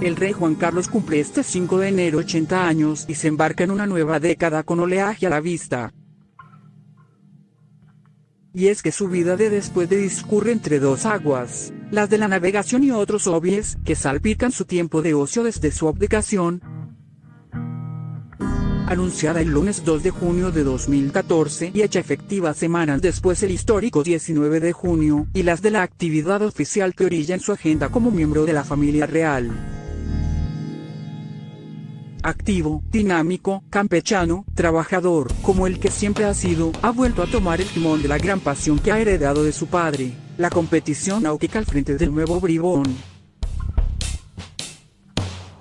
El rey Juan Carlos cumple este 5 de enero 80 años y se embarca en una nueva década con oleaje a la vista. Y es que su vida de después de discurre entre dos aguas, las de la navegación y otros hobbies, que salpican su tiempo de ocio desde su abdicación, anunciada el lunes 2 de junio de 2014 y hecha efectiva semanas después el histórico 19 de junio, y las de la actividad oficial que orilla en su agenda como miembro de la familia real activo, dinámico, campechano, trabajador, como el que siempre ha sido, ha vuelto a tomar el timón de la gran pasión que ha heredado de su padre, la competición náutica al frente del nuevo bribón.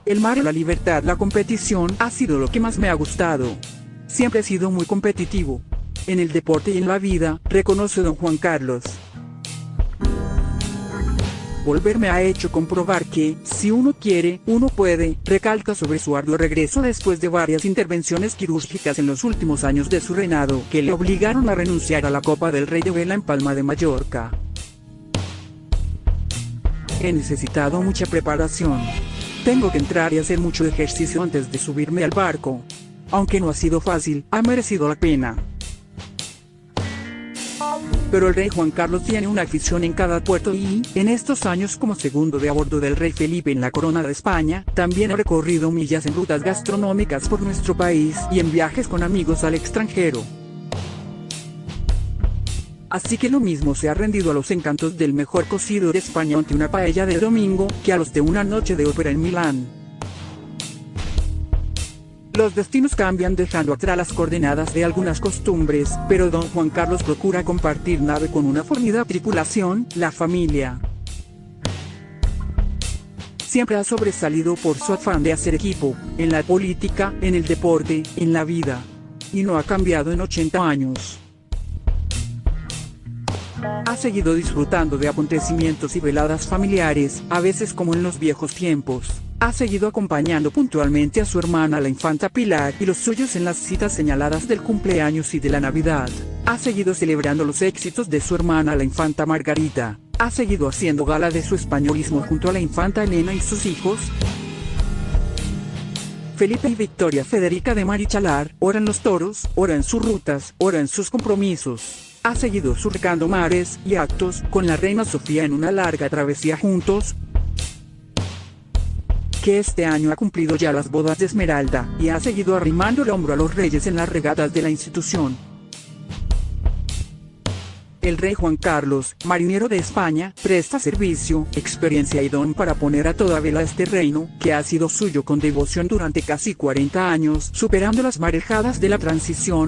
El mar la libertad, la competición, ha sido lo que más me ha gustado. Siempre he sido muy competitivo. En el deporte y en la vida, reconoce don Juan Carlos volverme ha hecho comprobar que, si uno quiere, uno puede, recalca sobre su arduo regreso después de varias intervenciones quirúrgicas en los últimos años de su reinado, que le obligaron a renunciar a la Copa del Rey de Vela en Palma de Mallorca. He necesitado mucha preparación. Tengo que entrar y hacer mucho ejercicio antes de subirme al barco. Aunque no ha sido fácil, ha merecido la pena. Pero el rey Juan Carlos tiene una afición en cada puerto y, en estos años como segundo de a bordo del rey Felipe en la corona de España, también ha recorrido millas en rutas gastronómicas por nuestro país y en viajes con amigos al extranjero. Así que lo mismo se ha rendido a los encantos del mejor cocido de España ante una paella de domingo, que a los de una noche de ópera en Milán. Los destinos cambian dejando atrás las coordenadas de algunas costumbres, pero don Juan Carlos procura compartir nave con una formidable tripulación, la familia. Siempre ha sobresalido por su afán de hacer equipo, en la política, en el deporte, en la vida. Y no ha cambiado en 80 años. Ha seguido disfrutando de acontecimientos y veladas familiares, a veces como en los viejos tiempos. Ha seguido acompañando puntualmente a su hermana la infanta Pilar y los suyos en las citas señaladas del cumpleaños y de la Navidad. Ha seguido celebrando los éxitos de su hermana la infanta Margarita. Ha seguido haciendo gala de su españolismo junto a la infanta Elena y sus hijos. Felipe y Victoria Federica de Marichalar, ora en los toros, ora en sus rutas, ora en sus compromisos. Ha seguido surcando mares y actos con la reina Sofía en una larga travesía juntos, que este año ha cumplido ya las bodas de Esmeralda, y ha seguido arrimando el hombro a los reyes en las regatas de la institución. El rey Juan Carlos, marinero de España, presta servicio, experiencia y don para poner a toda vela este reino, que ha sido suyo con devoción durante casi 40 años, superando las marejadas de la transición,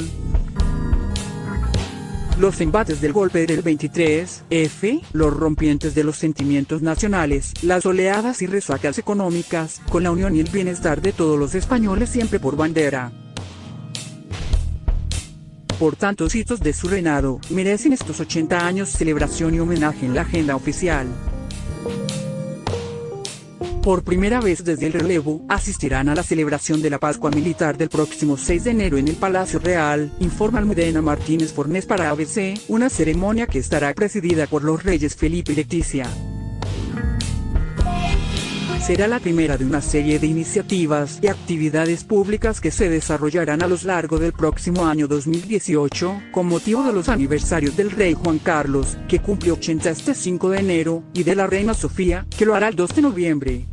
los embates del golpe del 23, F, los rompientes de los sentimientos nacionales, las oleadas y resacas económicas, con la unión y el bienestar de todos los españoles siempre por bandera. Por tantos hitos de su reinado, merecen estos 80 años celebración y homenaje en la agenda oficial. Por primera vez desde el relevo, asistirán a la celebración de la Pascua Militar del próximo 6 de enero en el Palacio Real, informa Almudena Martínez Fornés para ABC, una ceremonia que estará presidida por los reyes Felipe y Leticia. Será la primera de una serie de iniciativas y actividades públicas que se desarrollarán a lo largo del próximo año 2018, con motivo de los aniversarios del rey Juan Carlos, que cumple 80 este 5 de enero, y de la reina Sofía, que lo hará el 2 de noviembre.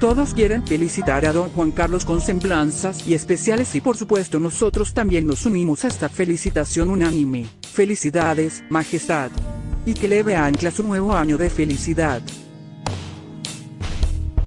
Todos quieren felicitar a don Juan Carlos con semblanzas y especiales y por supuesto nosotros también nos unimos a esta felicitación unánime. Felicidades, Majestad. Y que le ancla su nuevo año de felicidad.